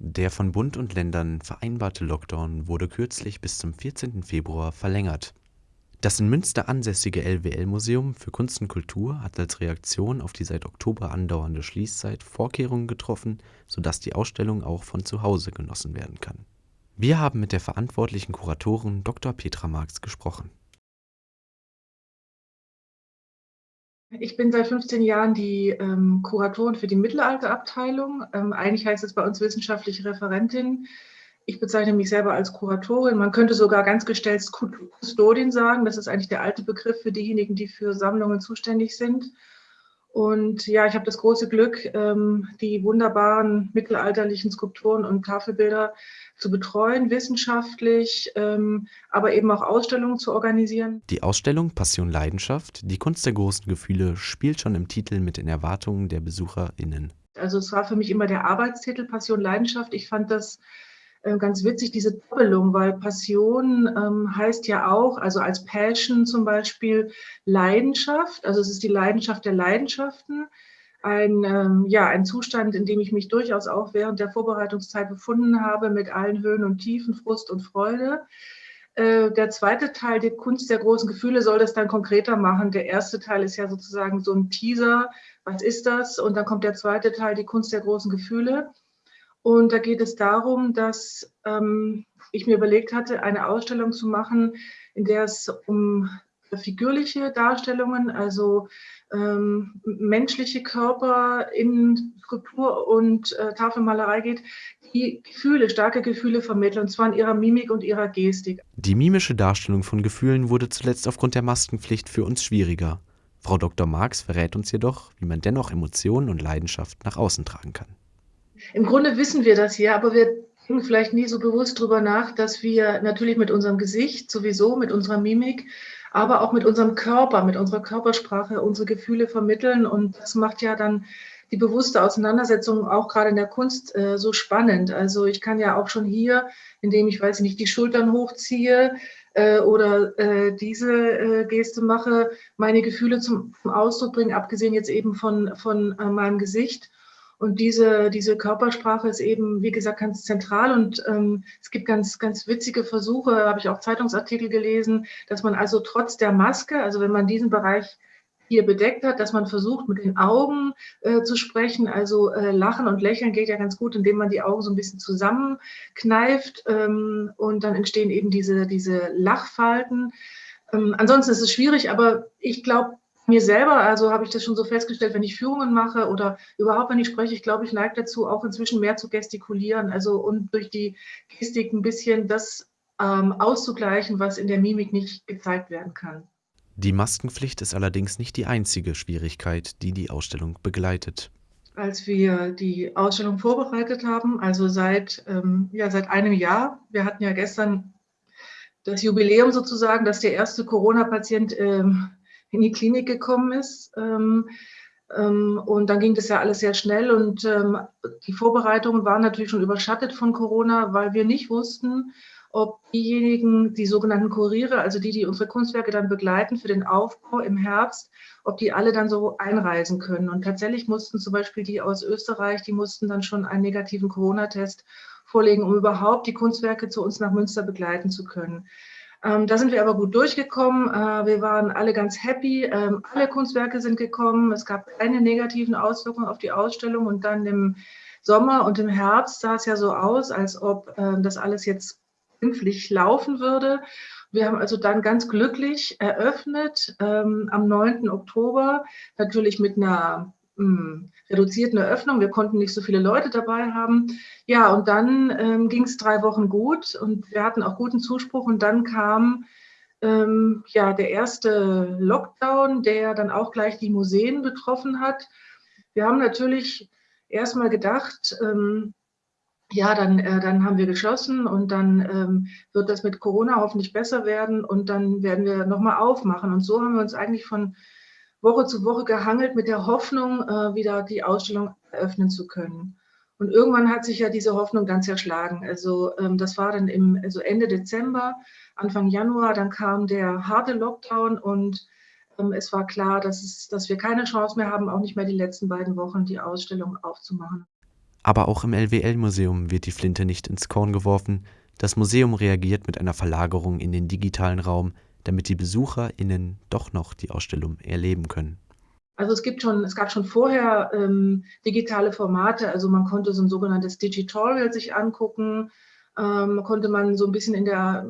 Der von Bund und Ländern vereinbarte Lockdown wurde kürzlich bis zum 14. Februar verlängert. Das in Münster ansässige LWL-Museum für Kunst und Kultur hat als Reaktion auf die seit Oktober andauernde Schließzeit Vorkehrungen getroffen, sodass die Ausstellung auch von zu Hause genossen werden kann. Wir haben mit der verantwortlichen Kuratorin Dr. Petra Marx gesprochen. Ich bin seit 15 Jahren die ähm, Kuratorin für die Mittelalterabteilung. Ähm, eigentlich heißt es bei uns wissenschaftliche Referentin. Ich bezeichne mich selber als Kuratorin. Man könnte sogar ganz gestellt Kustodin sagen. Das ist eigentlich der alte Begriff für diejenigen, die für Sammlungen zuständig sind. Und ja, ich habe das große Glück, ähm, die wunderbaren mittelalterlichen Skulpturen und Tafelbilder zu betreuen, wissenschaftlich, ähm, aber eben auch Ausstellungen zu organisieren. Die Ausstellung Passion Leidenschaft, die Kunst der großen Gefühle, spielt schon im Titel mit den Erwartungen der BesucherInnen. Also es war für mich immer der Arbeitstitel Passion Leidenschaft. Ich fand das ganz witzig, diese Doppelung, weil Passion ähm, heißt ja auch, also als Passion zum Beispiel Leidenschaft, also es ist die Leidenschaft der Leidenschaften, ein, ähm, ja, ein Zustand, in dem ich mich durchaus auch während der Vorbereitungszeit befunden habe, mit allen Höhen und Tiefen, Frust und Freude. Äh, der zweite Teil, die Kunst der großen Gefühle, soll das dann konkreter machen. Der erste Teil ist ja sozusagen so ein Teaser, was ist das? Und dann kommt der zweite Teil, die Kunst der großen Gefühle. Und da geht es darum, dass ähm, ich mir überlegt hatte, eine Ausstellung zu machen, in der es um figürliche Darstellungen, also ähm, menschliche Körper in Skulptur und äh, Tafelmalerei geht, die Gefühle, starke Gefühle vermitteln, und zwar in ihrer Mimik und ihrer Gestik. Die mimische Darstellung von Gefühlen wurde zuletzt aufgrund der Maskenpflicht für uns schwieriger. Frau Dr. Marx verrät uns jedoch, wie man dennoch Emotionen und Leidenschaft nach außen tragen kann. Im Grunde wissen wir das ja, aber wir denken vielleicht nie so bewusst darüber nach, dass wir natürlich mit unserem Gesicht sowieso, mit unserer Mimik, aber auch mit unserem Körper, mit unserer Körpersprache unsere Gefühle vermitteln. Und das macht ja dann die bewusste Auseinandersetzung auch gerade in der Kunst äh, so spannend. Also ich kann ja auch schon hier, indem ich, weiß ich nicht, die Schultern hochziehe äh, oder äh, diese äh, Geste mache, meine Gefühle zum, zum, Ausdruck bringen, abgesehen jetzt eben von, von äh, meinem Gesicht. Und diese, diese Körpersprache ist eben, wie gesagt, ganz zentral. Und ähm, es gibt ganz, ganz witzige Versuche, habe ich auch Zeitungsartikel gelesen, dass man also trotz der Maske, also wenn man diesen Bereich hier bedeckt hat, dass man versucht, mit den Augen äh, zu sprechen. Also äh, Lachen und Lächeln geht ja ganz gut, indem man die Augen so ein bisschen zusammenkneift ähm, und dann entstehen eben diese, diese Lachfalten. Ähm, ansonsten ist es schwierig, aber ich glaube, mir selber, also habe ich das schon so festgestellt, wenn ich Führungen mache oder überhaupt, wenn ich spreche, ich glaube, ich neige dazu, auch inzwischen mehr zu gestikulieren, also und durch die Gestik ein bisschen das ähm, auszugleichen, was in der Mimik nicht gezeigt werden kann. Die Maskenpflicht ist allerdings nicht die einzige Schwierigkeit, die die Ausstellung begleitet. Als wir die Ausstellung vorbereitet haben, also seit, ähm, ja, seit einem Jahr, wir hatten ja gestern das Jubiläum sozusagen, dass der erste Corona-Patient ähm, in die Klinik gekommen ist. Ähm, ähm, und dann ging das ja alles sehr schnell und ähm, die Vorbereitungen waren natürlich schon überschattet von Corona, weil wir nicht wussten, ob diejenigen, die sogenannten Kuriere, also die, die unsere Kunstwerke dann begleiten für den Aufbau im Herbst, ob die alle dann so einreisen können. Und tatsächlich mussten zum Beispiel die aus Österreich, die mussten dann schon einen negativen Corona-Test vorlegen, um überhaupt die Kunstwerke zu uns nach Münster begleiten zu können. Ähm, da sind wir aber gut durchgekommen. Äh, wir waren alle ganz happy. Ähm, alle Kunstwerke sind gekommen. Es gab keine negativen Auswirkungen auf die Ausstellung. Und dann im Sommer und im Herbst sah es ja so aus, als ob äh, das alles jetzt glimpflich laufen würde. Wir haben also dann ganz glücklich eröffnet ähm, am 9. Oktober, natürlich mit einer hm, reduzierten Eröffnung. Wir konnten nicht so viele Leute dabei haben. Ja, und dann ähm, ging es drei Wochen gut und wir hatten auch guten Zuspruch. Und dann kam ähm, ja der erste Lockdown, der dann auch gleich die Museen betroffen hat. Wir haben natürlich erstmal gedacht, ähm, ja, dann, äh, dann haben wir geschlossen und dann ähm, wird das mit Corona hoffentlich besser werden und dann werden wir nochmal aufmachen. Und so haben wir uns eigentlich von Woche zu Woche gehangelt mit der Hoffnung, äh, wieder die Ausstellung eröffnen zu können. Und irgendwann hat sich ja diese Hoffnung dann zerschlagen. Also ähm, das war dann im also Ende Dezember, Anfang Januar, dann kam der harte Lockdown und ähm, es war klar, dass, es, dass wir keine Chance mehr haben, auch nicht mehr die letzten beiden Wochen die Ausstellung aufzumachen. Aber auch im LWL-Museum wird die Flinte nicht ins Korn geworfen. Das Museum reagiert mit einer Verlagerung in den digitalen Raum, damit die BesucherInnen doch noch die Ausstellung erleben können. Also es gibt schon, es gab schon vorher ähm, digitale Formate, also man konnte so ein sogenanntes Digitorial sich angucken, ähm, konnte man so ein bisschen in der,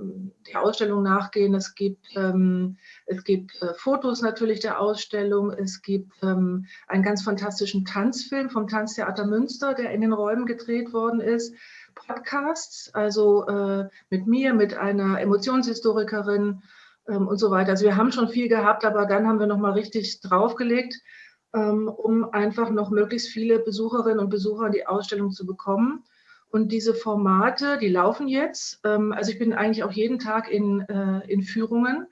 der Ausstellung nachgehen. Es gibt, ähm, es gibt äh, Fotos natürlich der Ausstellung, es gibt ähm, einen ganz fantastischen Tanzfilm vom Tanztheater Münster, der in den Räumen gedreht worden ist. Podcasts, also äh, mit mir, mit einer Emotionshistorikerin, ähm, und so weiter. Also wir haben schon viel gehabt, aber dann haben wir nochmal richtig draufgelegt, ähm, um einfach noch möglichst viele Besucherinnen und Besucher in die Ausstellung zu bekommen. Und diese Formate, die laufen jetzt. Ähm, also ich bin eigentlich auch jeden Tag in, äh, in Führungen.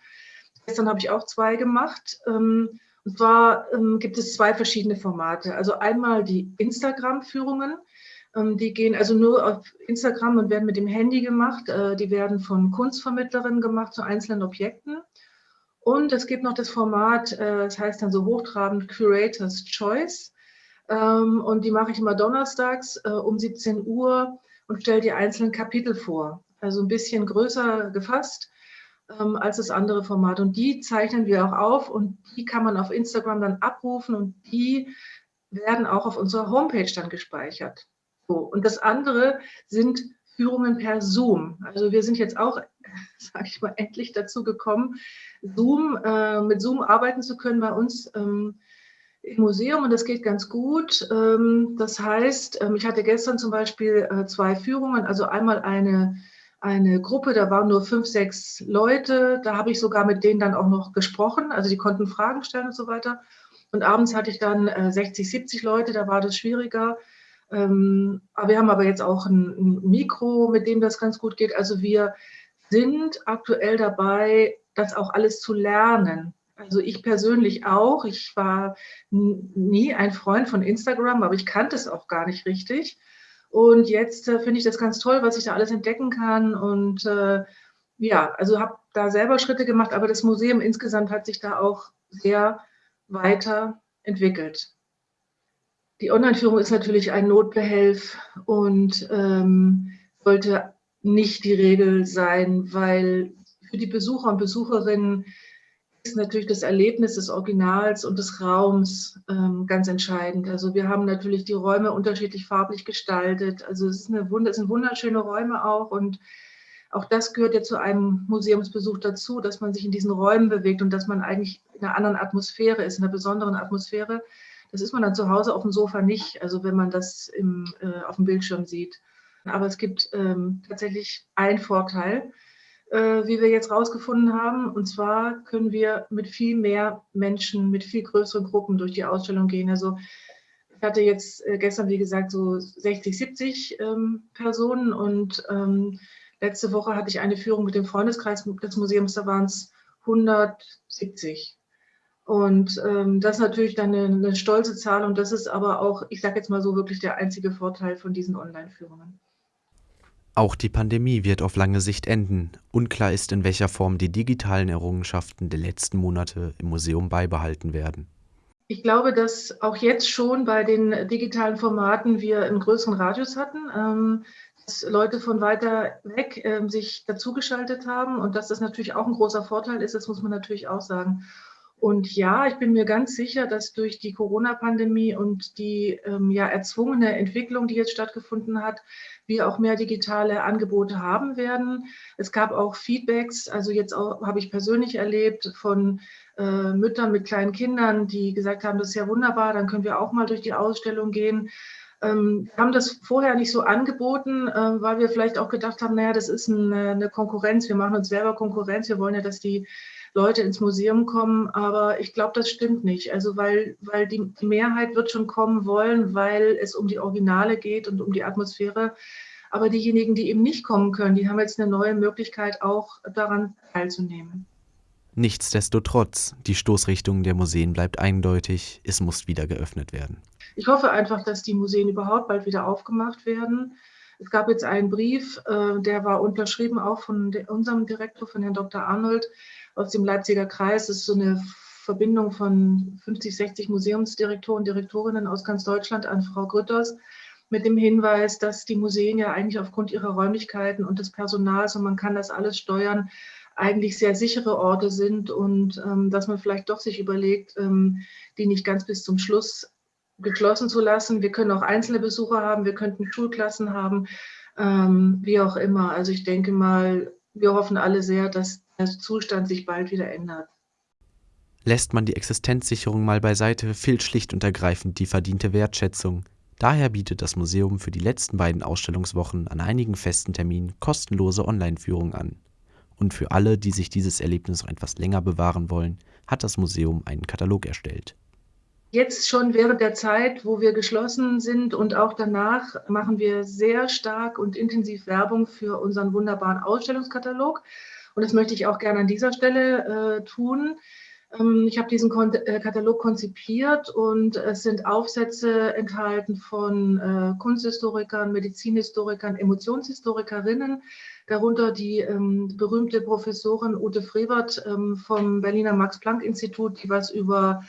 Gestern habe ich auch zwei gemacht. und zwar gibt es zwei verschiedene Formate. Also einmal die Instagram-Führungen. Ähm, die gehen also nur auf Instagram und werden mit dem Handy gemacht. Äh, die werden von Kunstvermittlerinnen gemacht zu einzelnen Objekten. Und es gibt noch das Format, äh, das heißt dann so hochtrabend Curators Choice. Ähm, und die mache ich immer donnerstags äh, um 17 Uhr und stelle die einzelnen Kapitel vor. Also ein bisschen größer gefasst ähm, als das andere Format. Und die zeichnen wir auch auf und die kann man auf Instagram dann abrufen und die werden auch auf unserer Homepage dann gespeichert. So, und das andere sind Führungen per Zoom. Also wir sind jetzt auch, sage ich mal, endlich dazu gekommen, Zoom, äh, mit Zoom arbeiten zu können bei uns ähm, im Museum und das geht ganz gut. Ähm, das heißt, ähm, ich hatte gestern zum Beispiel äh, zwei Führungen, also einmal eine, eine Gruppe, da waren nur fünf, sechs Leute, da habe ich sogar mit denen dann auch noch gesprochen, also die konnten Fragen stellen und so weiter. Und abends hatte ich dann äh, 60, 70 Leute, da war das schwieriger. Ähm, aber wir haben aber jetzt auch ein, ein, Mikro, mit dem das ganz gut geht. Also wir sind aktuell dabei, das auch alles zu lernen. Also ich persönlich auch. Ich war nie ein Freund von Instagram, aber ich kannte es auch gar nicht richtig. Und jetzt äh, finde ich das ganz toll, was ich da alles entdecken kann. Und äh, ja, also habe da selber Schritte gemacht, aber das Museum insgesamt hat sich da auch sehr weiterentwickelt. Die Online-Führung ist natürlich ein Notbehelf und ähm, sollte nicht die Regel sein, weil für die Besucher und Besucherinnen ist natürlich das Erlebnis des Originals und des Raums ähm, ganz entscheidend. Also wir haben natürlich die Räume unterschiedlich farblich gestaltet. Also es, ist eine, es sind wunderschöne Räume auch und auch das gehört ja zu einem Museumsbesuch dazu, dass man sich in diesen Räumen bewegt und dass man eigentlich in einer anderen Atmosphäre ist, in einer besonderen Atmosphäre. Das ist man dann zu Hause auf dem Sofa nicht, also wenn man das im, äh, auf dem Bildschirm sieht. Aber es gibt ähm, tatsächlich einen Vorteil, äh, wie wir jetzt rausgefunden haben. Und zwar können wir mit viel mehr Menschen, mit viel größeren Gruppen durch die Ausstellung gehen. Also ich hatte jetzt äh, gestern, wie gesagt, so 60, 70 ähm, Personen und ähm, letzte Woche hatte ich eine Führung mit dem Freundeskreis des Museums, da waren es 170. Und ähm, das ist natürlich dann eine, eine, stolze Zahl und das ist aber auch, ich sage jetzt mal so, wirklich der einzige Vorteil von diesen Online-Führungen. Auch die Pandemie wird auf lange Sicht enden. Unklar ist, in welcher Form die digitalen Errungenschaften der letzten Monate im Museum beibehalten werden. Ich glaube, dass auch jetzt schon bei den digitalen Formaten wir einen größeren Radius hatten, ähm, dass Leute von weiter weg ähm, sich dazugeschaltet haben und dass das natürlich auch ein großer Vorteil ist, das muss man natürlich auch sagen. Und ja, ich bin mir ganz sicher, dass durch die Corona-Pandemie und die ähm, ja erzwungene Entwicklung, die jetzt stattgefunden hat, wir auch mehr digitale Angebote haben werden. Es gab auch Feedbacks, also jetzt habe ich persönlich erlebt von äh, Müttern mit kleinen Kindern, die gesagt haben, das ist ja wunderbar, dann können wir auch mal durch die Ausstellung gehen. Ähm, wir haben das vorher nicht so angeboten, äh, weil wir vielleicht auch gedacht haben, naja, das ist eine, eine Konkurrenz, wir machen uns selber Konkurrenz, wir wollen ja, dass die Leute ins Museum kommen, aber ich glaube, das stimmt nicht. Also weil, weil die Mehrheit wird schon kommen wollen, weil es um die Originale geht und um die Atmosphäre. Aber diejenigen, die eben nicht kommen können, die haben jetzt eine neue Möglichkeit, auch daran teilzunehmen. Nichtsdestotrotz, die Stoßrichtung der Museen bleibt eindeutig, es muss wieder geöffnet werden. Ich hoffe einfach, dass die Museen überhaupt bald wieder aufgemacht werden. Es gab jetzt einen Brief, äh, der war unterschrieben auch von unserem Direktor, von Herrn Dr. Arnold, aus dem Leipziger Kreis. Das ist so eine Verbindung von 50, 60 Museumsdirektoren und Direktorinnen aus ganz Deutschland an Frau Grütters. mit dem Hinweis, dass die Museen ja eigentlich aufgrund ihrer Räumlichkeiten und des Personals und man kann das alles steuern, eigentlich sehr sichere Orte sind und ähm, dass man vielleicht doch sich überlegt, ähm, die nicht ganz bis zum Schluss geschlossen zu lassen. Wir können auch einzelne Besucher haben, wir könnten Schulklassen haben, ähm, wie auch immer. Also ich denke mal, wir hoffen alle sehr, dass der Zustand sich bald wieder ändert. Lässt man die Existenzsicherung mal beiseite, fehlt schlicht und ergreifend die verdiente Wertschätzung. Daher bietet das Museum für die letzten beiden Ausstellungswochen an einigen festen Terminen kostenlose Online-Führungen an. Und für alle, die sich dieses Erlebnis noch etwas länger bewahren wollen, hat das Museum einen Katalog erstellt. Jetzt schon während der Zeit, wo wir geschlossen sind und auch danach machen wir sehr stark und intensiv Werbung für unseren wunderbaren Ausstellungskatalog. Und das möchte ich auch gerne an dieser Stelle äh, tun. Ähm, ich habe diesen Kon äh, Katalog konzipiert und es sind Aufsätze enthalten von äh, Kunsthistorikern, Medizinhistorikern, Emotionshistorikerinnen, darunter die ähm, berühmte Professorin Ute Frevert ähm, vom Berliner Max-Planck-Institut, die was über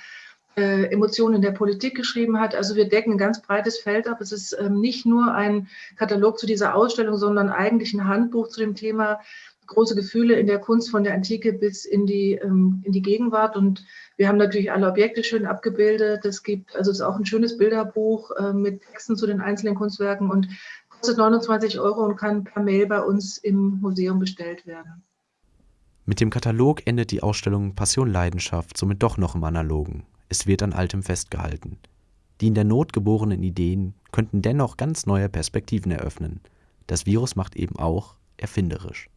äh, Emotionen der Politik geschrieben hat. Also wir decken ein ganz breites Feld ab. Es ist ähm, nicht nur ein Katalog zu dieser Ausstellung, sondern eigentlich ein Handbuch zu dem Thema große Gefühle in der Kunst von der Antike bis in die, ähm, in die Gegenwart. Und wir haben natürlich alle Objekte schön abgebildet. Es gibt, also es ist auch ein schönes Bilderbuch äh, mit Texten zu den einzelnen Kunstwerken und kostet 29 Euro und kann per Mail bei uns im Museum bestellt werden. Mit dem Katalog endet die Ausstellung Passion Leidenschaft somit doch noch im Analogen. Es wird an Altem festgehalten. Die in der Not geborenen Ideen könnten dennoch ganz neue Perspektiven eröffnen. Das Virus macht eben auch erfinderisch.